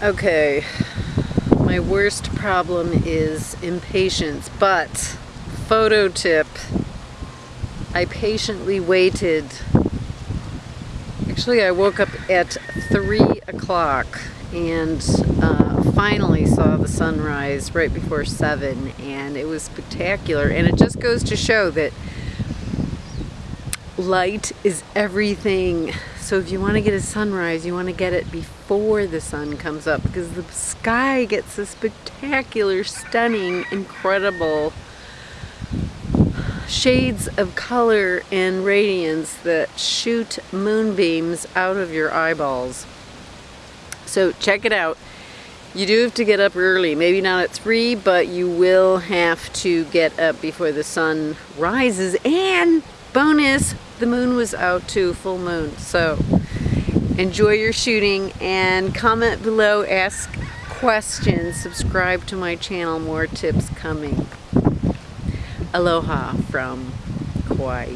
Okay, my worst problem is impatience, but photo tip, I patiently waited. Actually, I woke up at 3 o'clock and uh, finally saw the sunrise right before 7 and it was spectacular. And it just goes to show that light is everything so if you want to get a sunrise, you want to get it before the sun comes up because the sky gets a spectacular, stunning, incredible shades of color and radiance that shoot moonbeams out of your eyeballs. So check it out. You do have to get up early, maybe not at 3, but you will have to get up before the sun rises. And bonus, the moon was out too, full moon. So enjoy your shooting and comment below, ask questions, subscribe to my channel, more tips coming. Aloha from Kauai.